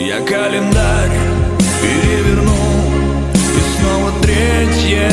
Я календарь переверну И снова третье